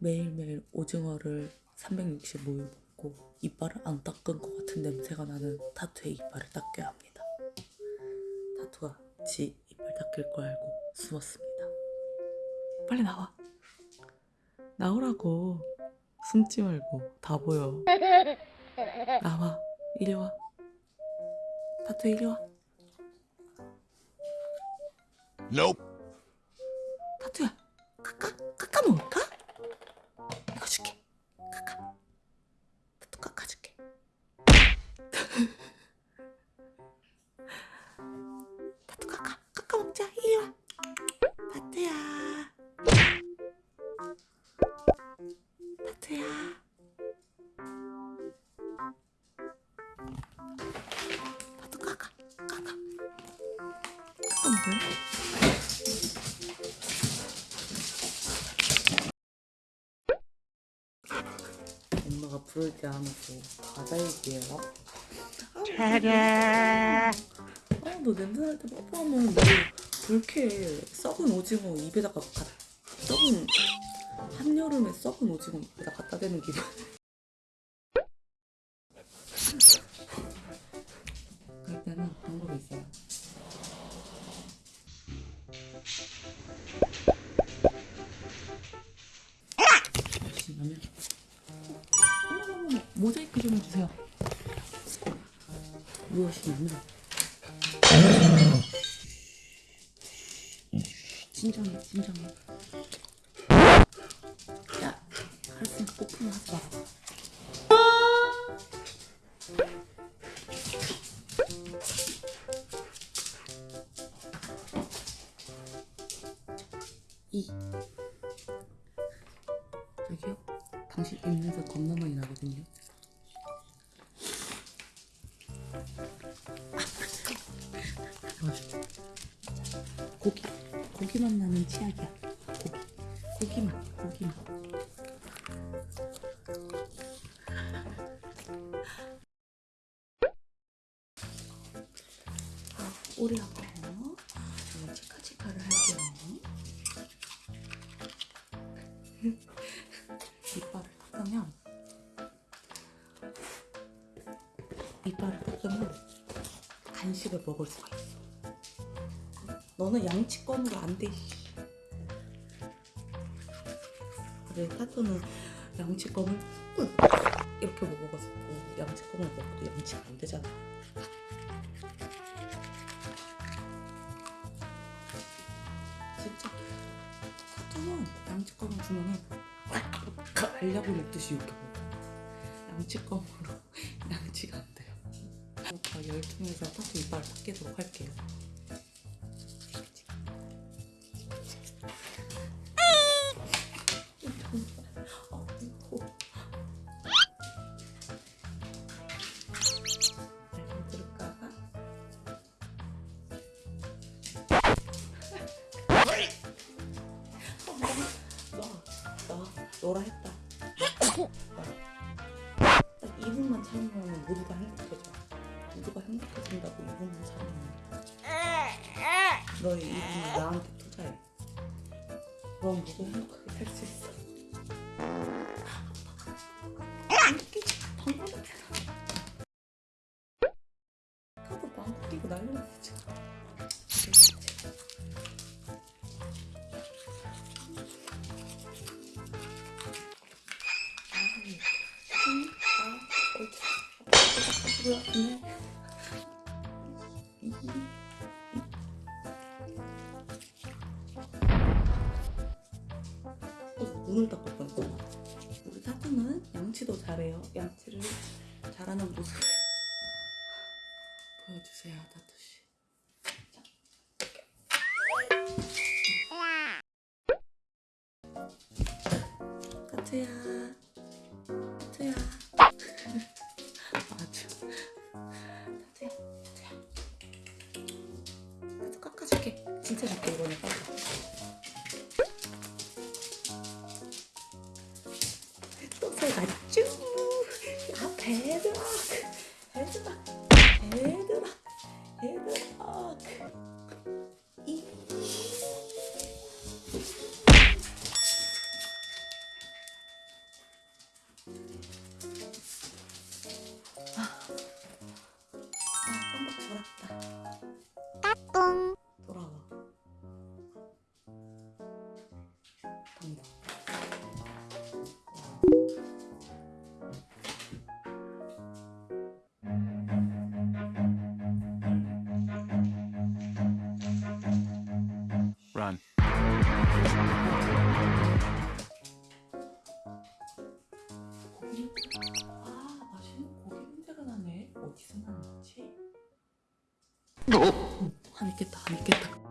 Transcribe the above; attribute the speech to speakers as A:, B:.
A: 매일매일 오징어를 365일 먹고 이빨을 안 닦은 것 같은 냄새가 나는 타투의 이빨을 닦여야 합니다. 타투가 지 이빨 닦일 걸 알고 숨었습니다. 빨리 나와. 나오라고. 숨지 말고 다 보여. 나와. 이리 와. 타투 이리 와.
B: Nope.
A: 타투 카카 카카 먹자. 이리 와. 타투야. 타투야. 엄마가 부를 때 하면서 과자 얘기해라. 차례. 아, 너 냄새 날 때 뽀뽀하면 너 그렇게 썩은 오징어 입에다가 가, 썩은 한여름에 썩은 오징어 입에다 갖다 대는 기분. 그럴 때는 방법이 있어요. 열심히 하면 어머머머 모자이크 좀 해주세요. 무엇이냐면 진정해 진정해. 야 알았으니까 뽀뽀는 하지 마. 이. 저기요? 당신 입냄새 겁나 많이 나거든요 고기. 고기만 나는 치약이야. 고기. 고기만 고기만. 아, 오리하고 저는 치카치카를 할게요. 이빨을 닦으면 간식을 먹을 수가 있어. 너는 양치권으로 안 돼. 그래 타투는 양치권을 꾹 이렇게 먹어가지고 양치권을 먹어도 양치가 안 되잖아. 진짜 타투는 양치권을 주면은 알약을 먹듯이 이렇게 먹어. 돼요. 오빠 열통에서 타투 이빨 닦이도록 할게요. 너라 했다. 딱 2분만 참으면 모두가 행복해져. 모두가 행복해진다고 2분만 참으면. 너의 2분을 나한테 투자해. 그럼 모두 행복하게 살 수 있어. 날려야지. 뭐 눈을 닦을 뻔했어. 우리 타투는 양치도 잘해요. 양치를 잘하는 모습 보여주세요, 타투 씨. 타투야, 타투야. 아주 타투야, 타투야. 타투 깎아줄게. 진짜 줄게 이번에 빨리. 배드락 배드락 배드락 이 아, 깜빡 졸았다. 따뚱. 어디서 나는지? 음, 한 있겠다, 한 있겠다.